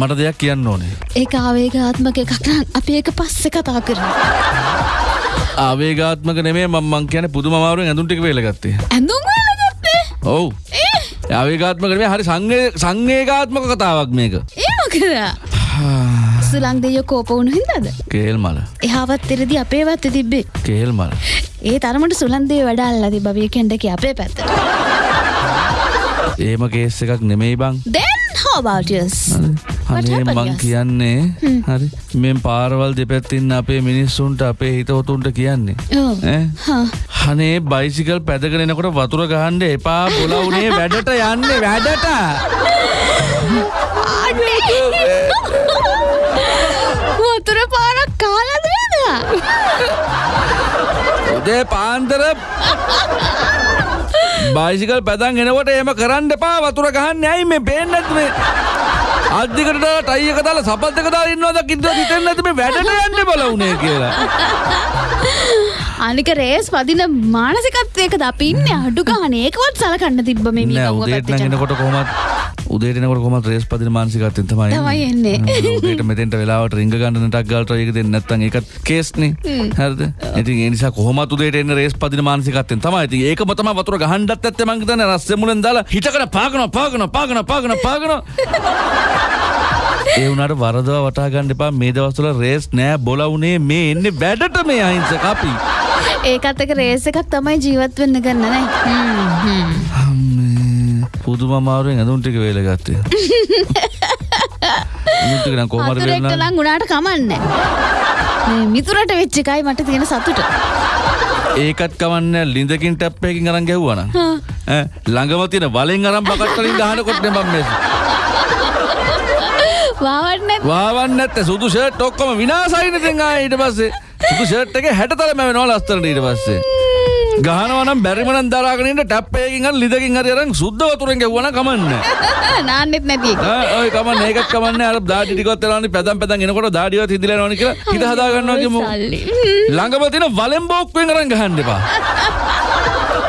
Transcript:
මට දෙයක් කියන්න ඕනේ. ඒක ආවේගාත්මක එකක් නම් අපි ඒක පස්සේ කතා කරමු. ආවේගාත්මක නෙමේ මම මං කියන්නේ පුදුම අමාරුවෙන් ඇඳුම් ටික වේලගත්තේ. ඇඳුම් වලගත්තේ? ඔව්. ආවේගාත්මක නෙමේ හරි සංවේ සංවේගාත්මක කතාවක් මේක. ඒ මොකද? සුලං දෙයෝ කෝප වුණු හින්දාද? කේල් මල. එහාවත් තෙරදී අපේ වත්තේ තිබ්බේ. කේල් මල. ඒ තරමට සුලං දෙය වැඩ අල්ලලා තිබ්බා වීකෙන්ඩ් එකේ අපේ පැත්තට. ඒම කේස් එකක් නෙමෙයි බං. Then how about yours? අනේ මං? කියන්නේ හරි මෙන් පාරවල් දෙපැත්තින්න අපේ මිනිස්සුන්ට අපේ හිතවතුන්ට කියන්නේ ඔව්. ඈ? හා. අනේ බයිසිකල් පැදගෙන එනකොට වතුර ගහන්ඩ එපා බොලවුනේ වැඩට යන්න වැඩට වතුර පාරක් කාලද නේද? උදේ පාන්දර බයිසිකල් පැදන් එනකොට එම කරන්න එපා වතුර ගහන්න ඇයි මේ පේන්නත් අධිකට ටයික දාලා සපත්ක දාලා ඉන්නවද කිද්ද හිතෙන්නේ නැති මේ වැඩට යන්න බලවුනේ කියලා. අනික රේස් පදින මානසිකත්වයකද අපි ඉන්නේ? අඩු ගානේ. ඒකවත් සලකන්න තිබ්බ මේ නෑ මීගංගුව උදේට පැත්තේ නම් ජනතාව. එනකොට කොහොමත් උදේට එනකොට කොහොමත් රේස් පදින මානසිකත්වයෙන් තමයි තමයි එන්නේ. උදේට මෙතෙන්ට වෙලාවට රිංග ගන්න නටක් ගාලා try එක දෙන්න. නැත්නම් ඒකත් කේස්නේ හරිද? ඉතින් ඒ නිසා කොහොමත් උදේට එන්න රේස් පදින මානසිකත්වයෙන් තමයි. ඉතින් ඒකම තමයි වතුර ගහන්නත් ඇත්තේ මං හිතන්නේ. රස්සේ මුලෙන් දාලා හිටකන පාගන පාගන පාගන පාගන පාගන ඒ වුණාට වරදවා වටා ගන්න එපා. මේ දවස්වල රේස් නෑ බොලවුනේ මේ එන්නේ වැඩට මේ අහිංසක අපි. ඒකත් එක රේස් එකක් තමයි ජීවත් වෙන්න ගන්න නෑ පුදුම අමාරුවෙන් ඇඳුම් ටික වේල ගත්තේ. ඇඳුම් ටික නම් කොහොමද වේලනා නම් උනාට කමන්නේ. මේ මිතුරට වෙච්ච එකයි මට තියෙන සතුට. ඒකත් කවන්න ලිඳකින් ටැප් එකකින් අරන් ගැහුවා නම්. ඈ ළඟම තියෙන වලෙන් අරන් බකට් වලින් ගහනකොට මම මේ වාවන්න වාවන්න නැත්තේ. සුදු ෂර්ට් ඔක්කොම විනාසයිනේ දැන් ආයේ ඊට පස්සේ. සුදු ෂර්ට් එකේ 60 තරම වෙනවා ලස්තරට ඊට පස්සේ ගහනවා නම් බැරිම නම් දරාගෙන ඉන්න ටැප් එකකින් හරි ලිඳකින් හරි අරන් සුද්ධ වතුරෙන් ගැහුවා නම් කමන්නේ නාන්නෙත් නැති ඔය කමන්නේ ඒකත් කමන්නේ අර දාඩි ටිකවත් වෙලාවනේ පැදන් පැදන් එනකොට දාඩිවත් හිදිලා යනවනේ කියලා හිත හදා ගන්නවා කියමු. ළඟම තියෙන වලෙන් බෝක්කුවෙන් අරන් ගහන්න එපා